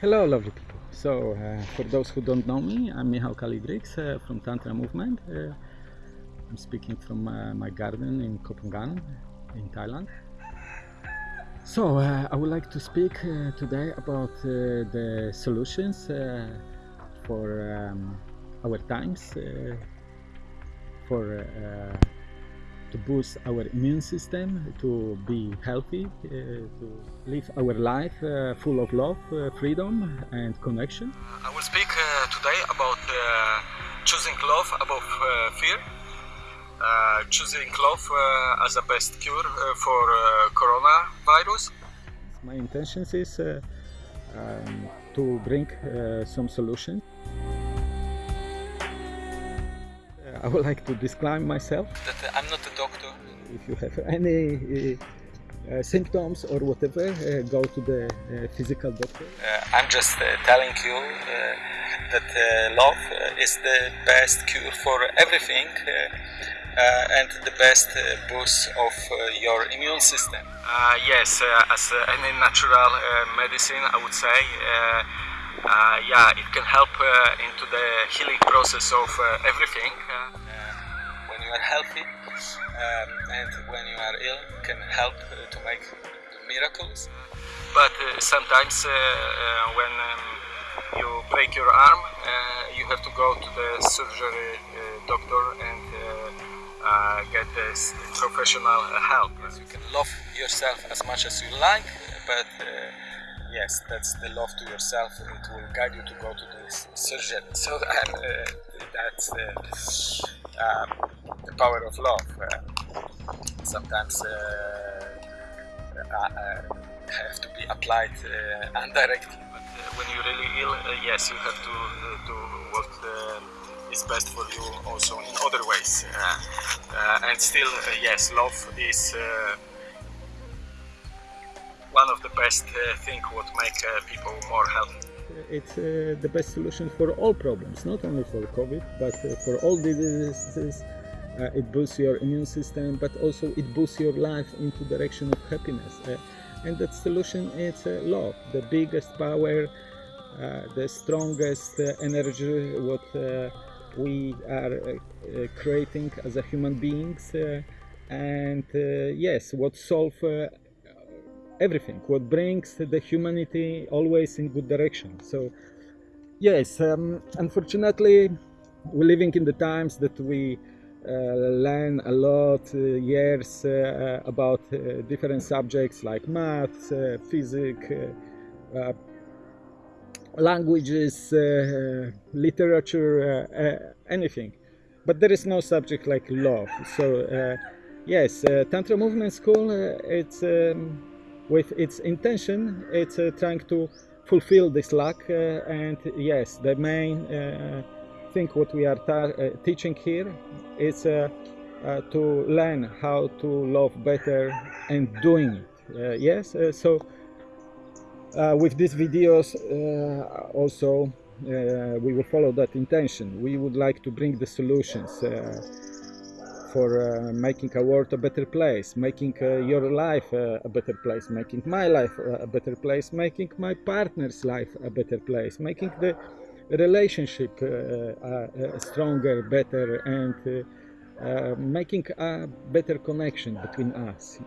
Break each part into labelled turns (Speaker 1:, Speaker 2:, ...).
Speaker 1: Hello, lovely people. So, uh, for those who don't know me, I'm Michał Kaligrix uh, from Tantra Movement. Uh, I'm speaking from uh, my garden in Koh Phangan in Thailand. So, uh, I would like to speak uh, today about the solutions for um, our times, for to boost our immune system, to be healthy, uh, to live our life uh, full of love, uh, freedom and connection.
Speaker 2: I will speak today about choosing love above fear. Uh, choosing love uh, as a best cure uh, for coronavirus.
Speaker 1: My intention is um, to bring some solutions. I would like to disclaim myself.
Speaker 2: That I'm not a doctor.
Speaker 1: If you have any uh, uh, symptoms or whatever, uh, go to the uh, physical doctor.
Speaker 2: Uh, I'm just uh, telling you that love is the best cure for everything and the best boost of your immune system. yes, as any natural medicine, I would say uh, yeah, it can help uh, into the healing process of uh, everything. You are healthy um, and when you are ill, can help to make miracles. But sometimes when um, you break your arm, you have to go to the surgery doctor and uh, get this professional help. You can love yourself as much as you like, but uh, yes, that's the love to yourself. It will guide you to go to this surgeon. So uh, that's uh, um, the power of love. Uh, sometimes uh, uh, uh, have to be applied indirectly. But when you're really ill, yes, you have to do what is best for you also in other ways. and still, yes, love is one of the best uh, thing what make uh, people more healthy.
Speaker 1: It's uh, the best solution for all problems, not only for COVID, but for all diseases. It boosts your immune system, but also it boosts your life into direction of happiness. and that solution is love, the biggest power, the strongest energy, what we are uh, creating as a human beings uh, and uh, yes what solve everything what brings the humanity always in good direction so yes um, unfortunately we're living in the times that we uh, learn a lot uh, years uh, about uh, different subjects like maths, uh, physics, uh, languages, literature, anything. But there is no subject like love. So yes, Tantra Movement School, it's um, with its intention it's uh, trying to fulfill this lack uh, and yes the main uh, thing what we are teaching here is to learn how to love better and doing it yes so with these videos also uh, we will follow that intention. We would like to bring the solutions uh, for uh, making a world a better place, making uh, your life uh, a better place, making my life a better place, making my partner's life a better place, making the relationship stronger, better, and making a better connection between us.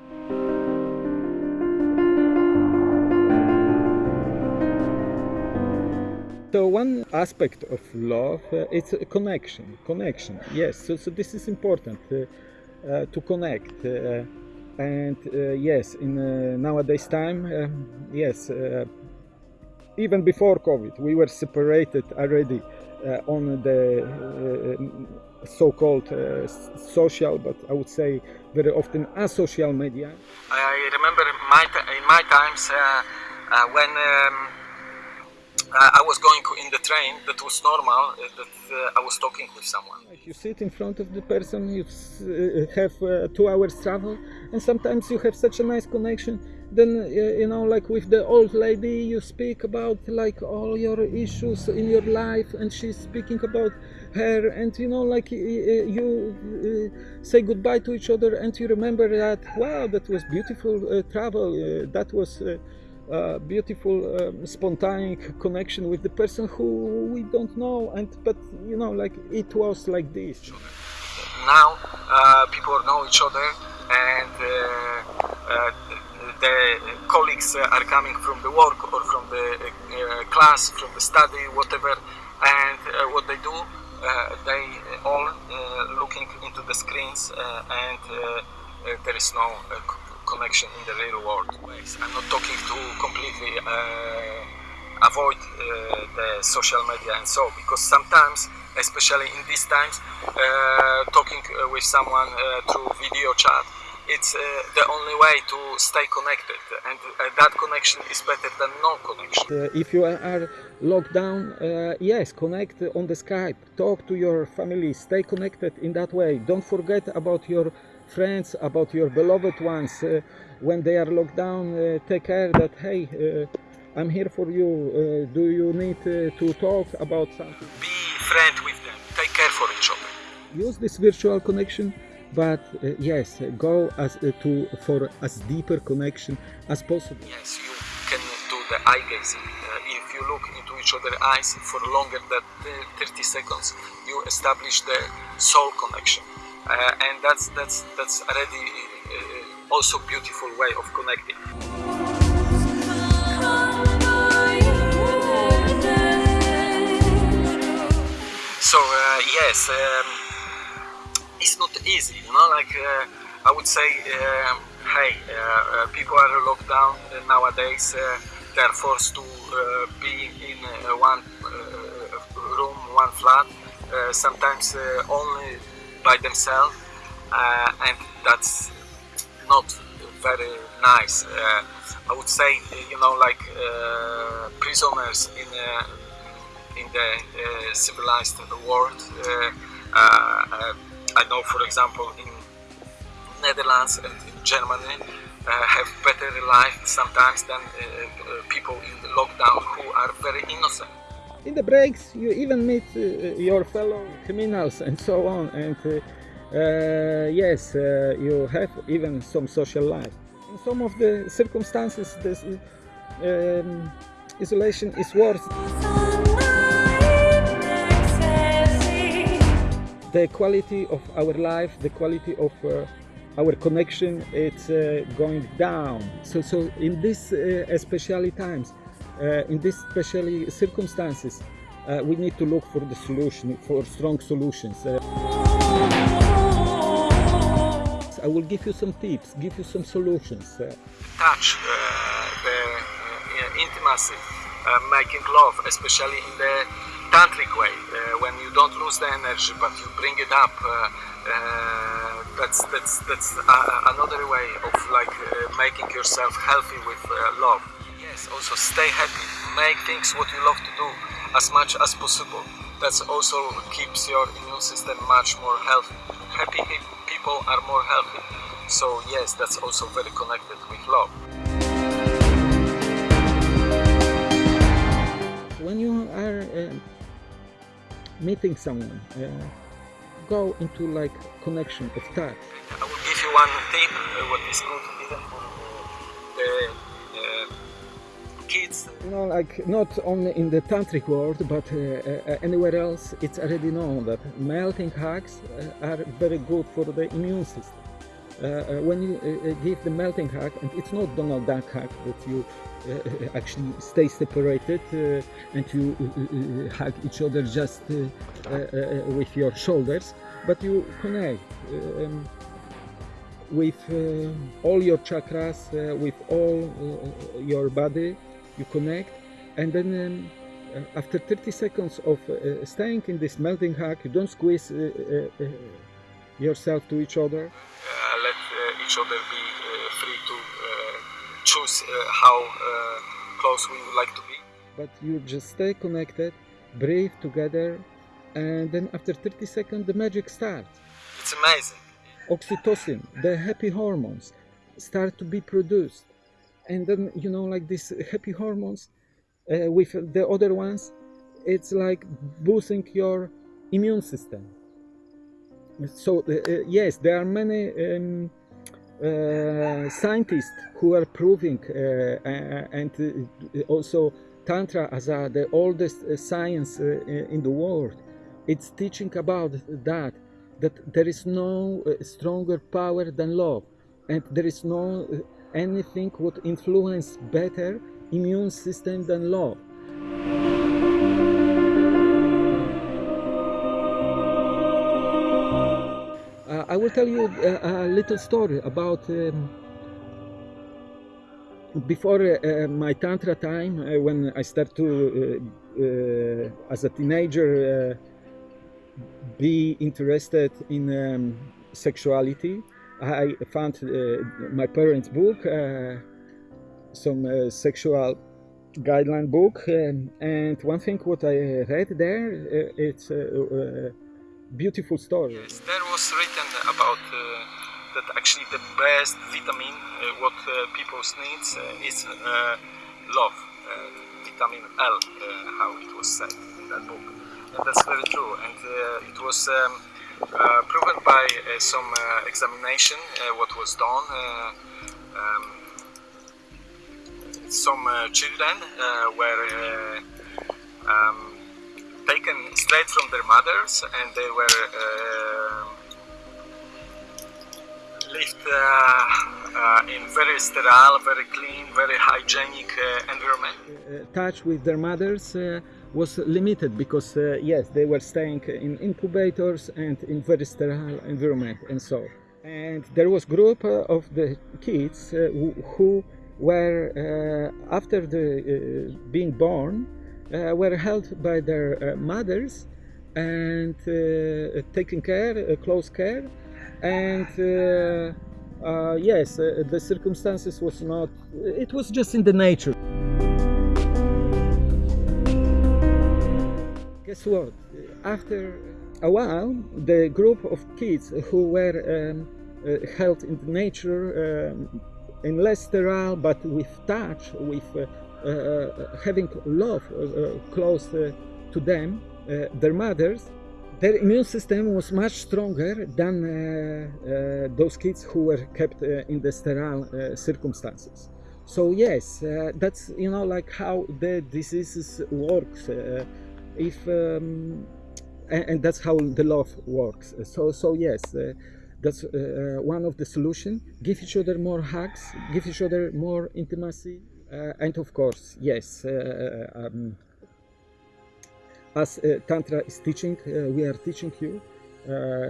Speaker 1: So one aspect of love uh, is connection. Connection, yes. So, so this is important uh, uh, to connect. Uh, and uh, yes, in uh, nowadays time, yes, even before COVID, we were separated already on the so-called social, but I would say very often asocial media.
Speaker 2: I remember my in my times when. Um, uh, I was going in the train, that was normal, uh, that uh, I was talking with someone.
Speaker 1: You sit in front of the person, you uh, have uh, two hours travel, and sometimes you have such a nice connection. Then, uh, you know, like with the old lady, you speak about like all your issues in your life, and she's speaking about her, and you know, like you say goodbye to each other, and you remember that, wow, that was beautiful travel, that was uh, beautiful um, spontaneous connection with the person who we don't know and but you know like it was like this.
Speaker 2: Now uh, people know each other and uh, uh, the colleagues are coming from the work or from the uh, class from the study whatever and uh, what they do uh, they all looking into the screens and there is no connection in the real world. I'm not talking to completely uh, avoid uh, the social media and so because sometimes, especially in these times, uh, talking uh, with someone uh, through video chat, it's uh, the only way to stay connected and that connection is better than no connection.
Speaker 1: if you are locked down, yes, connect on the Skype, talk to your family, stay connected in that way. Don't forget about your friends, about your beloved ones. Uh, when they are locked down, uh, take care that, hey, uh, I'm here for you. do you need to talk about something?
Speaker 2: Be friend with them. Take care for each other.
Speaker 1: Use this virtual connection but uh, yes go as uh, to for as deeper connection as possible.
Speaker 2: Yes you can do the eye gazing. Uh, if you look into each other's eyes for longer than 30 seconds you establish the soul connection. Uh, and that's that's that's already uh, also beautiful way of connecting. So uh, yes, um, it's not easy, you know. Like uh, I would say, um, hey, uh, uh, people are locked down nowadays. they are forced to be in one room, one flat. sometimes only by themselves uh, and that's not very nice. Uh, I would say, you know, like uh, prisoners in in the civilized world. I for example, in Netherlands and in Germany, uh, have better life sometimes than uh, uh, people in the lockdown who are very innocent.
Speaker 1: In the breaks, you even meet your fellow criminals and so on. And uh, yes, uh, you have even some social life. In some of the circumstances, this um, isolation is worse. The quality of our life, the quality of uh, our connection, it's uh, going down. So, so in these uh, especially times, uh, in these specially circumstances, we need to look for the solution, for strong solutions. I will give you some tips, give you some solutions.
Speaker 2: Touch, uh, the uh, intimacy, uh, making love, especially in the tantric way, uh, when you don't lose the energy but you bring it up. Uh, uh, that's that's that's another way of like making yourself healthy with love. Yes, also stay happy, make things what you love to do as much as possible. That also keeps your immune system much more healthy. Happy people are more healthy. So yes, that's also very connected with love.
Speaker 1: When you are uh, meeting someone, uh, go into like connection of touch.
Speaker 2: I will give you one tip, uh, what is good even for the kids.
Speaker 1: You know, like not only in the tantric world, but uh, uh, anywhere else, it's already known that melting hugs uh, are very good for the immune system. Uh, uh, when you uh, give the melting hug, and it's not Donald Duck hug that you actually stay separated and you hug each other just with your shoulders, but you connect. Um, with uh, all your chakras, uh, with all uh, your body, you connect and then um, uh, after 30 seconds of uh, staying in this melting hug you don't squeeze uh, uh yourself to each other?
Speaker 2: Uh, let uh, each other be free to choose how close we would like to be.
Speaker 1: But you just stay connected breathe together and then after 30 seconds the magic starts.
Speaker 2: It's amazing.
Speaker 1: Oxytocin the happy hormones start to be produced. And then you know like these happy hormones uh, with the other ones it's like boosting your immune system so uh, uh yes there are many um, uh, scientists who are proving uh, and uh, also tantra as uh, the oldest science in the world. It's teaching about that that there is no stronger power than love and there is no anything would influence better immune system than love I will tell you a, a little story about um, before uh, my tantra time uh, when I started to uh, uh as a teenager uh, be interested in um, sexuality. I found uh, my parents book some sexual guideline book um, and one thing what I read there it's beautiful story.
Speaker 2: Yes, there was written about uh, that actually the best vitamin uh, what uh, people needs uh, is uh, love, uh, vitamin L, how it was said in that book. And that's very true. And it was um, proven by some examination what was done. Um, some children were um, taken straight from their mothers and they were uh, lived uh, uh, in very sterile, very clean, very hygienic uh, environment.
Speaker 1: Uh, touch with their mothers was limited because yes, they were staying in incubators and in very sterile environment and so. And there was group of the kids who, were after the being born were held by their uh, mothers and uh, taken care, close care, and yes, the circumstances was not. It was just in the nature. Guess what? After a while, the group of kids who were um, uh, held in the nature um, in less sterile but with touch with uh, uh, uh, Uh, uh, having love uh, uh close to them, their mothers, their immune system was much stronger than those kids who were kept in the sterile circumstances. So yes, that's you know like how the diseases works. if um, and, and, that's how the love works. So so yes, uh, that's uh, one of the solution. Give each other more hugs. Give each other more intimacy. Uh, and of course, yes, uh, um, as uh, Tantra is teaching, we are teaching you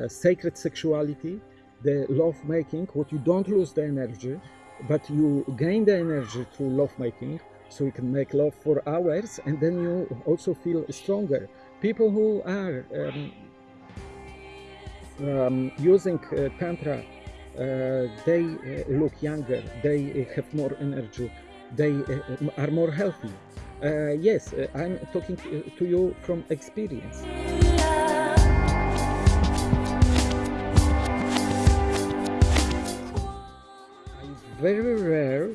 Speaker 1: sacred sexuality, the love making, what you don't lose the energy, but you gain the energy through love making, so you can make love for hours and then you also feel stronger. People who are um, um, using uh, Tantra, uh, they uh, look younger, they have more energy, they uh, are more healthy. Uh, yes, uh, I'm talking to you from experience. I very rare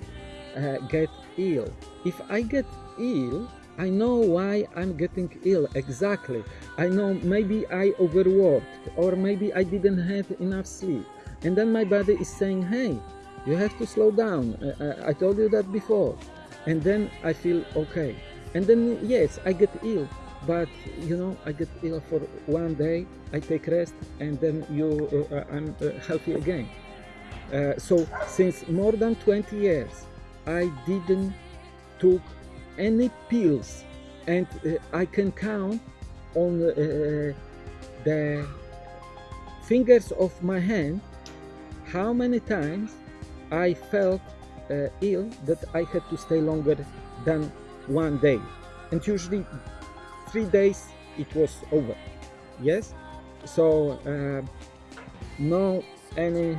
Speaker 1: uh, get ill. If I get ill, I know why I'm getting ill exactly. I know maybe I overworked or maybe I didn't have enough sleep. And then my body is saying, hey, you have to slow down. I, I told you that before. And then I feel okay. And then yes I get ill. But you know I get ill for one day I take rest and then you uh, I'm uh, healthy again. Uh, so since more than 20 years I didn't took any pills. And uh, I can count on uh, the fingers of my hand how many times I felt uh, ill that I had to stay longer than one day. And usually three days it was over. Yes? So uh, no any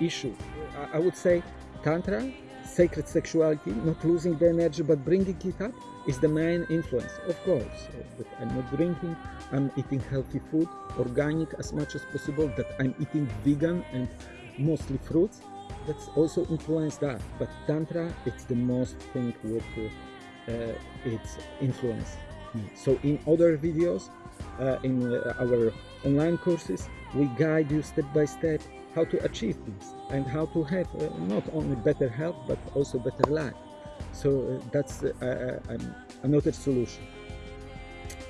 Speaker 1: issue. I, I would say tantra sacred sexuality not losing the energy but bringing it up is the main influence. Of course that i'm not drinking i'm eating healthy food organic as much as possible that i'm eating vegan and mostly fruits that's also influenced that but tantra it's the most thing with uh, its influence. So in other videos, uh, in uh, our online courses, we guide you step by step how to achieve this and how to have uh, not only better health but also better life. So uh, that's uh, another solution.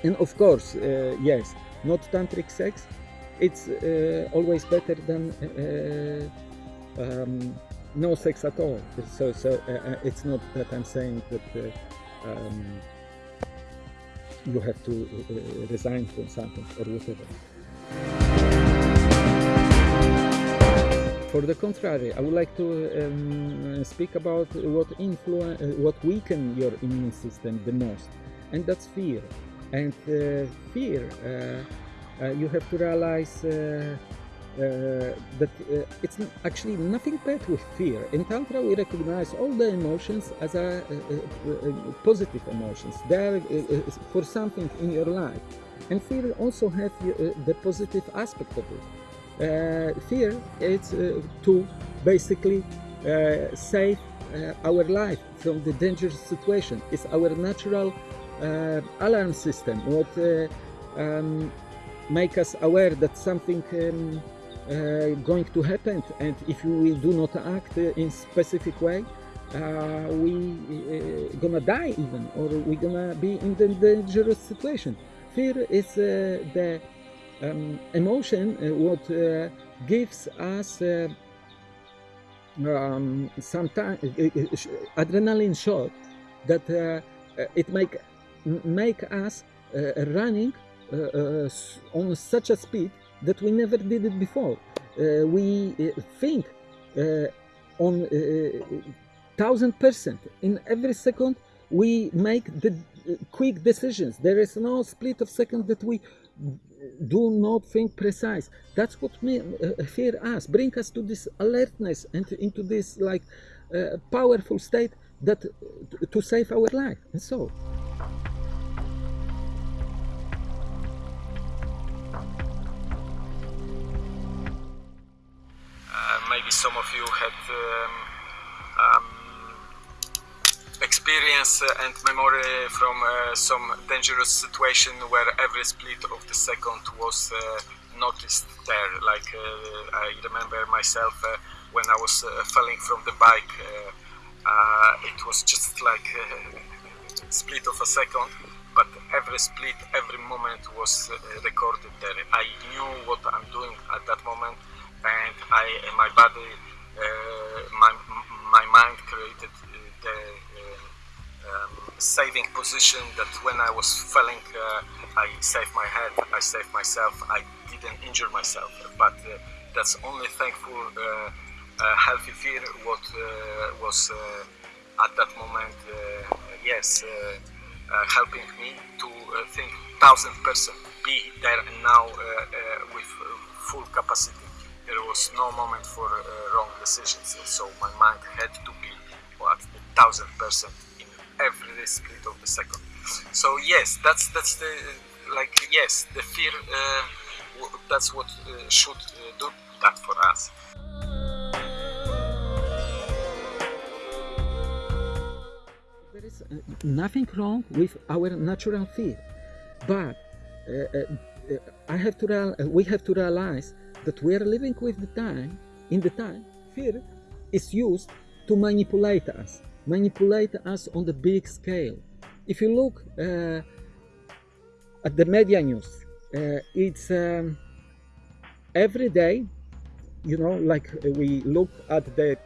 Speaker 1: And of course, uh, yes, not tantric sex. It's always better than um, no sex at all. So, so it's not that I'm saying that um, you have to uh, resign from something or whatever. For the contrary, I would like to um, speak about what influence, uh, what weaken your immune system the most, and that's fear. And uh, fear, uh, uh you have to realize uh, uh, that uh, it's actually nothing bad with fear. In Tantra, we recognize all the emotions as a, positive emotions. They are uh, for something in your life. And fear also has the positive aspect of it. fear is to basically save our life from the dangerous situation. It's our natural alarm system, what um, make us aware that something um, uh, going to happen and if we do not act in specific way uh, we uh, gonna die even or we gonna be in the dangerous situation. Fear is uh, the um, emotion uh, what uh, gives us um, sometimes adrenaline shot that it make make us running on such a speed that we never did it before. Uh, we uh, think uh, on thousand percent. In every second we make the quick decisions. There is no split of second that we do not think precise. That's what uh, fear us. Bring us to this alertness and into this like uh, powerful state that to save our life. And so
Speaker 2: maybe some of you had um, um, experience and memory from uh, some dangerous situation where every split of the second was uh, noticed there. Like uh, I remember myself when I was falling from the bike, it was just like a split of a second but every split, every moment was recorded there. I knew what I'm doing at that moment and I, my body, uh, my, my mind created uh, the uh, um, saving position that when I was falling, uh, I saved my head, I saved myself, I didn't injure myself, but uh, that's only thankful uh, healthy fear what was at that moment, yes, helping me to think thousand percent be there and now with full capacity there was no moment for uh, wrong decisions. So my mind had to be what a thousand percent in every split of the second. So yes, that's that's the like yes, the fear. Uh, that's what uh, should uh, do that for us.
Speaker 1: There is uh, nothing wrong with our natural fear, but uh, I have to we have to realize that we are living with the time, in the time, fear is used to manipulate us, manipulate us on the big scale. If you look uh, at the media news, uh, it's um, every day, you know, like we look at the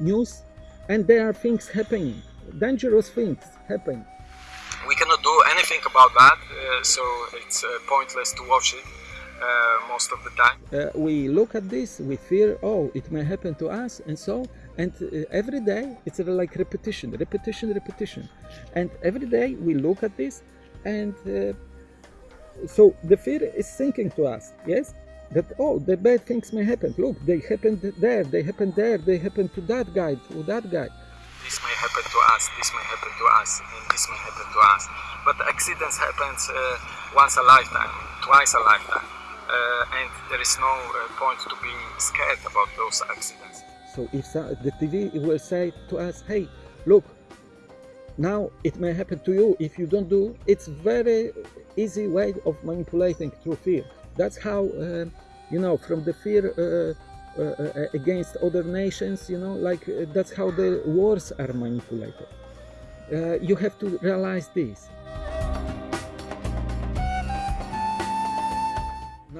Speaker 1: news and there are things happening, dangerous things happening.
Speaker 2: We cannot do anything about that, uh, so it's uh, pointless to watch it. Uh, most of the time.
Speaker 1: Uh, we look at this, we fear, oh, it may happen to us, and so, and uh, every day it's like repetition, repetition, repetition, and every day we look at this, and uh, so the fear is sinking to us, yes, that oh, the bad things may happen. Look, they happened there, they happened there, they happened to that guy, to that guy.
Speaker 2: This may happen to us, this may happen to us, and this may happen to us. But accidents happen uh, once a lifetime, twice a lifetime and there is no uh, point to be scared about those accidents.
Speaker 1: So if the TV will say to us, hey, look, now it may happen to you. If you don't do it's very easy way of manipulating through fear. That's how uh, you know from the fear uh, uh, uh, against other nations you know like uh, that's how the wars are manipulated. Uh, you have to realize this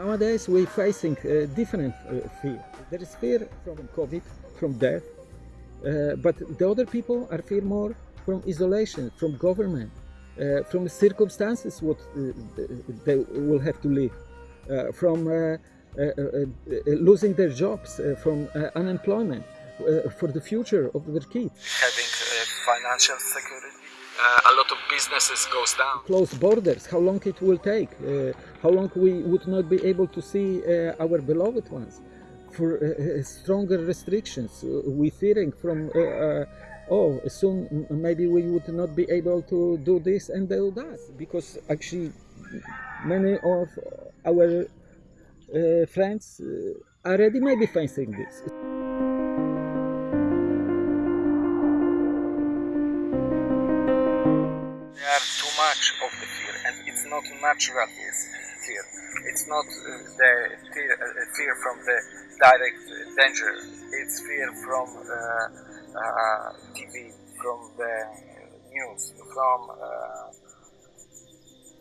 Speaker 1: nowadays we're facing uh, different uh, fear there is fear from covid from death uh, but the other people are fear more from isolation, from government, uh, from circumstances what uh, they will have to live, uh, from losing their jobs, from unemployment, for the future of their kids.
Speaker 2: Having financial security. A lot of businesses goes down.
Speaker 1: Closed borders, how long it will take, how long we would not be able to see our beloved ones for uh, stronger restrictions. Uh, we fearing from uh, oh soon maybe we would not be able to do this and do that because actually many of our uh, friends uh, already maybe facing this.
Speaker 2: Of the fear and it's not natural fear. It's not uh, the fear, fear from the direct danger. It's fear from uh, uh, TV, from the news, from uh,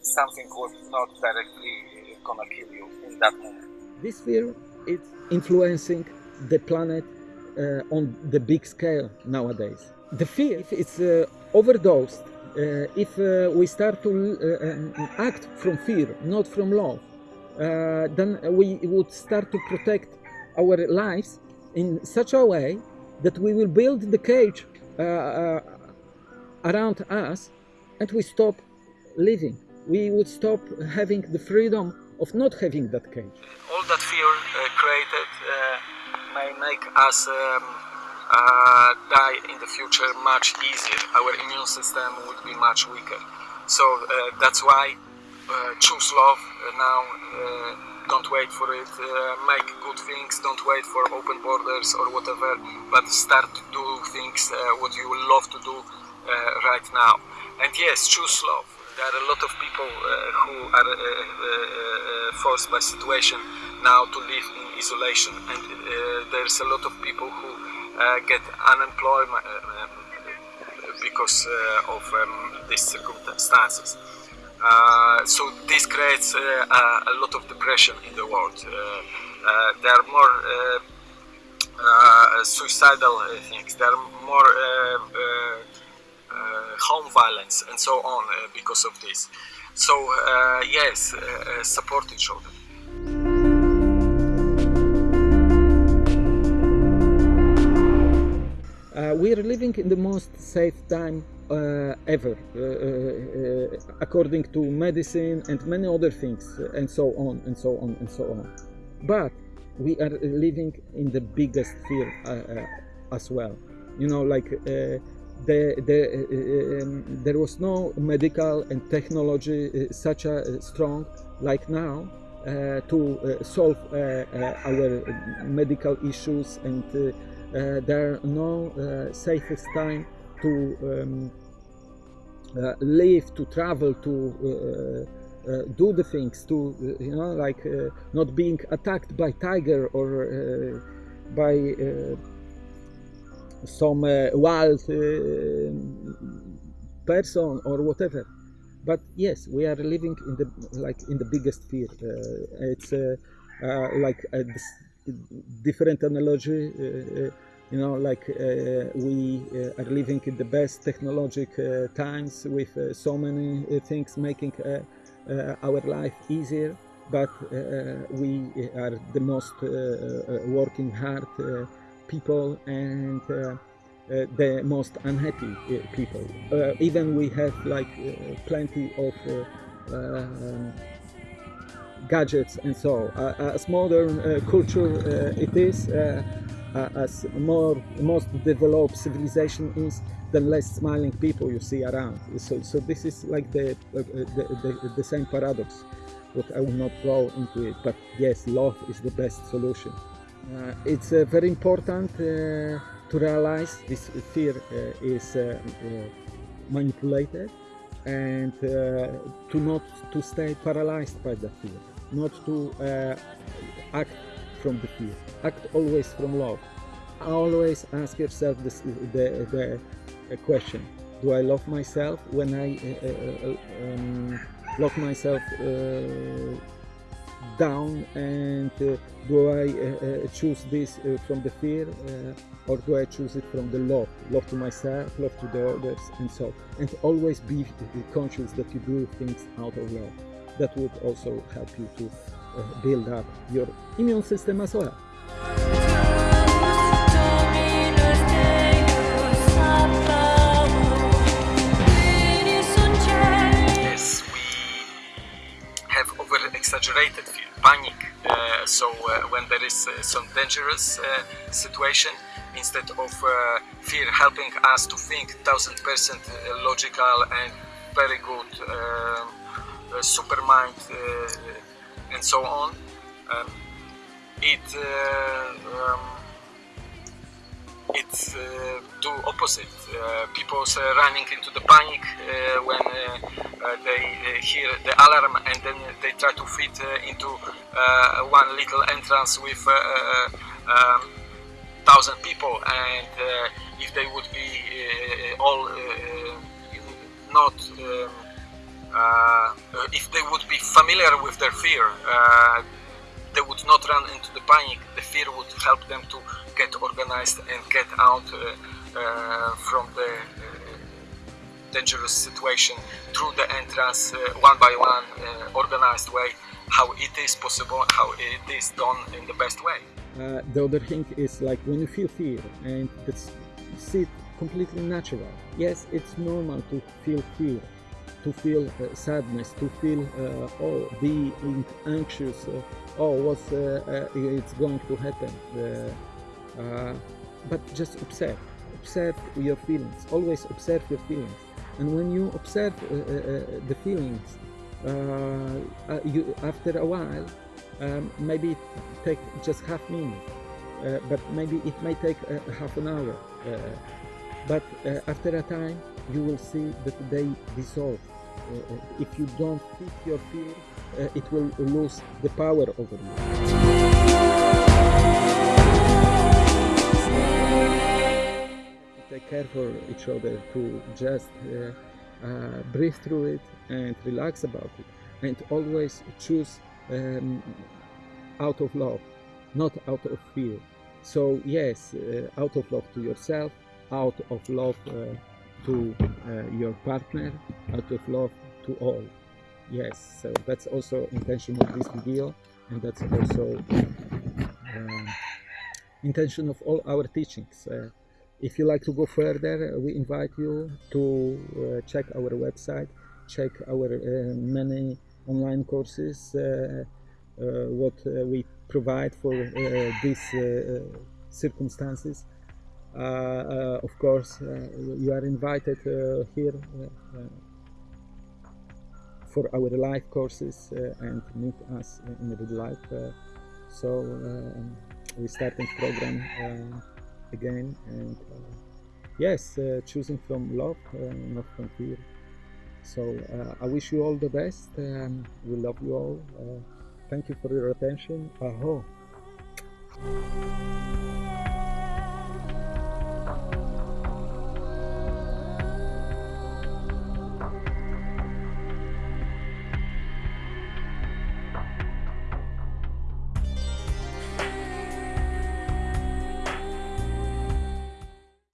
Speaker 2: something was not directly gonna kill you in that moment.
Speaker 1: This fear is influencing the planet uh, on the big scale nowadays. The fear, is uh, overdosed, uh, if we start to um, act from fear, not from love, then we would start to protect our lives in such a way that we will build the cage uh, uh, around us and we stop living. We would stop having the freedom of not having that cage.
Speaker 2: All that fear uh, created uh, may make us um, uh, die in the future much easier. Our immune system would be much weaker. So uh, that's why choose love now don't wait for it, uh, make good things, don't wait for open borders or whatever, but start to do things uh, what you love to do uh, right now. And yes, choose love. There are a lot of people uh, who are uh, uh, forced by situation now to live in isolation, and there's a lot of people who Uh, get unemployment uh, uh, because of um, these circumstances. Uh, so this creates uh, a, lot of depression in the world. Uh, there are more suicidal things. There are more home violence and so on because of this. So yes, support each other.
Speaker 1: We are living in the most safe time uh, ever, uh, uh, according to medicine and many other things, and so on and so on and so on. But we are living in the biggest fear as well. You know, like the, the, um, there was no medical and technology uh, such a strong like now uh, to uh, solve our medical issues and there are no safest time to um, uh, live, to travel, to uh, uh, do the things, to you know, like not being attacked by tiger or by some wild person or whatever. But yes we are living in the like in the biggest fear. Uh, it's uh, uh, like a different analogy you know like uh, we uh, are living in the best technologic uh, times with uh, so many uh, things making uh, uh our life easier. But uh, uh, we are the most working hard people and the most unhappy people. Even we have like plenty of um, gadgets and so as modern culture it is as more most developed civilization is, the less smiling people you see around. So, so this is like the, uh, the, the, the, same paradox, but I will not go into it. But yes, love is the best solution. Uh, it's uh, very important uh, to realize this fear uh, is manipulated and uh, to not to stay paralyzed by the fear not to uh, act from the fear. Act always from love. Always ask yourself this, the, the, the question. Do i love myself when i uh, uh, uh um, lock myself uh, down and uh, do I uh, uh, choose this from the fear or do I choose it from the love? Love to myself love to the others and so and always be conscious that you do things out of love. That would also help you to build up your immune system as well as we have over
Speaker 2: exaggerated fear, panic. Uh, so uh, when there is uh, some dangerous situation, instead of fear helping us to think thousand percent logical and very good um, super mind and so on, um, it um, it's uh, do opposite. Uh, people uh, running into the panic when they hear the alarm and then they try to fit into one little entrance with um, thousand people and if they would be all not um, uh, if they would be familiar with their fear, uh, they would not run into the panic. The fear would help them to get organized and get out uh, uh, from the uh, dangerous situation through the entrance one by one, organized way, how it is possible, how it is done in the best way.
Speaker 1: Uh, the other thing is like when you feel fear and it's see completely natural yes it's normal to feel fear to feel uh, sadness to feel uh, oh being anxious oh what's it's going to happen uh, but just observe observe your feelings always observe your feelings. And when you observe uh, uh, uh the feelings uh, uh, you, after a while um, maybe it take just half minute but maybe it may take half an hour but after a time you will see that they dissolve. If you don't fit your fear it will lose the power over you. Take care for each other to just uh, uh, breathe through it and relax about it. And always choose um, out of love not out of fear. So yes uh, out of love to yourself out of love uh, to uh, your partner out of love to all yes so that's also intention of this video and that's also um, intention of all our teachings uh, if you like to go further, we invite you to uh, check our website, check our uh, many online courses, uh, uh what uh, we provide for uh, these circumstances. Uh, uh, of course, uh, you are invited here for our live courses and meet us in real life. so we starting program again and uh, yes uh, choosing from love uh, not from fear. So I wish you all the best um, we love you all. Thank you for your attention. Aho